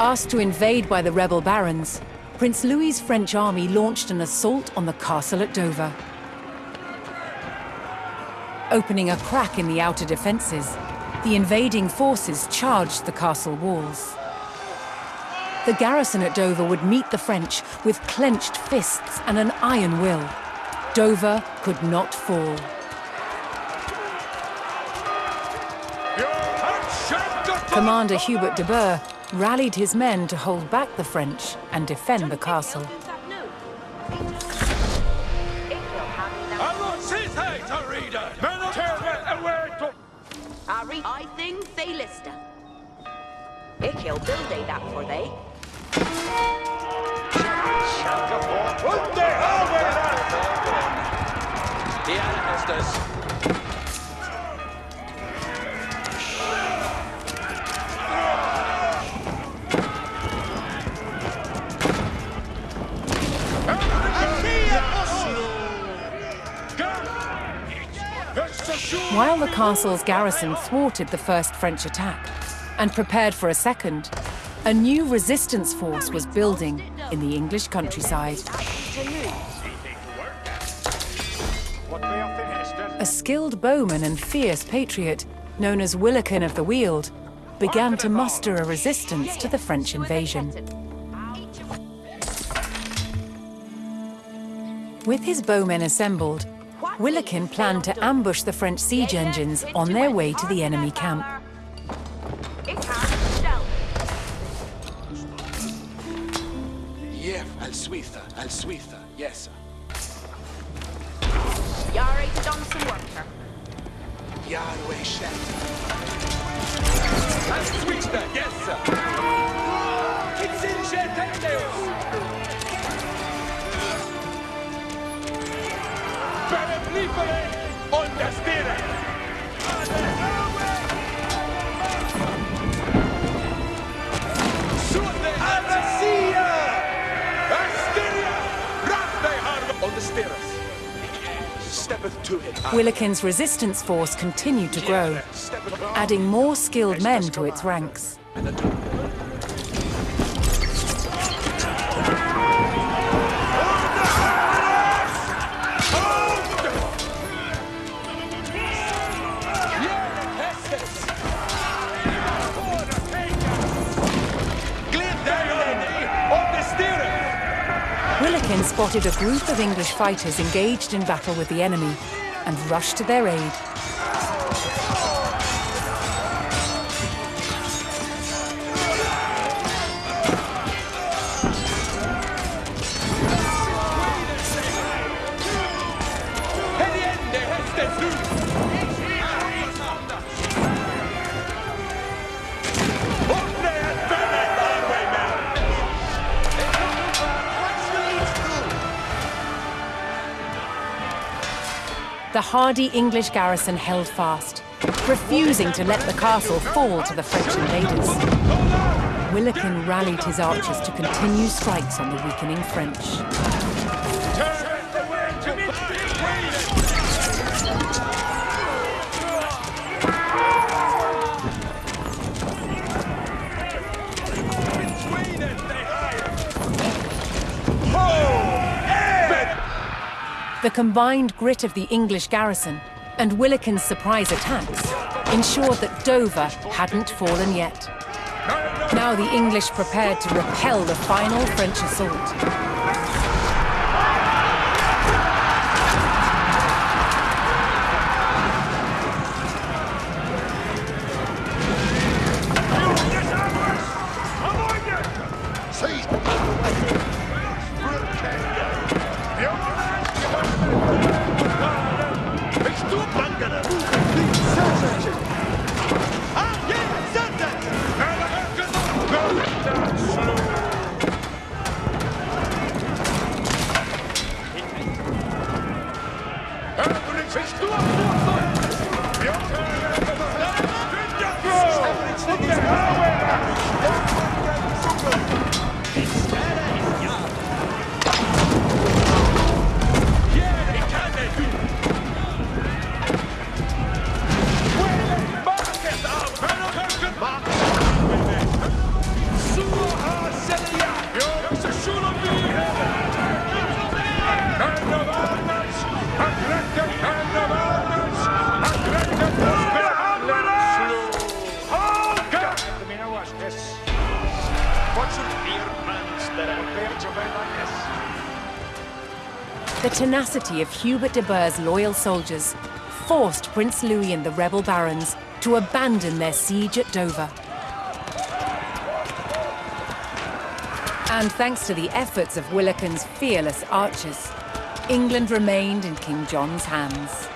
Asked to invade by the rebel barons, Prince Louis's French army launched an assault on the castle at Dover. Opening a crack in the outer defences, the invading forces charged the castle walls. The garrison at Dover would meet the French with clenched fists and an iron will. Dover could not fall. Commander Hubert de Burgh rallied his men to hold back the French and defend the castle. I think they listen. Ik heel build that for they. Ja, is dus. While the castle's garrison thwarted the first French attack and prepared for a second, a new resistance force was building in the English countryside. A skilled bowman and fierce patriot, known as Willikin of the Weald, began to muster a resistance to the French invasion. With his bowmen assembled, Willikin planned to ambush the French siege engines on their way to the enemy camp. Yeah, Al Suitha, Al Suitha, yes. Yara to done some work here. Yahweh Shem. Al Suitha, yes, sir. Willikin's resistance force continued to grow, adding more skilled men to its ranks. Willikin spotted a group of English fighters engaged in battle with the enemy and rushed to their aid. The hardy English garrison held fast, refusing to let the castle fall to the French invaders. Willikin rallied his archers to continue strikes on the weakening French. The combined grit of the English garrison and Willikin's surprise attacks ensured that Dover hadn't fallen yet. Now the English prepared to repel the final French assault. The tenacity of Hubert de Burgh's loyal soldiers forced Prince Louis and the rebel barons to abandon their siege at Dover. And thanks to the efforts of Willikin's fearless archers, England remained in King John's hands.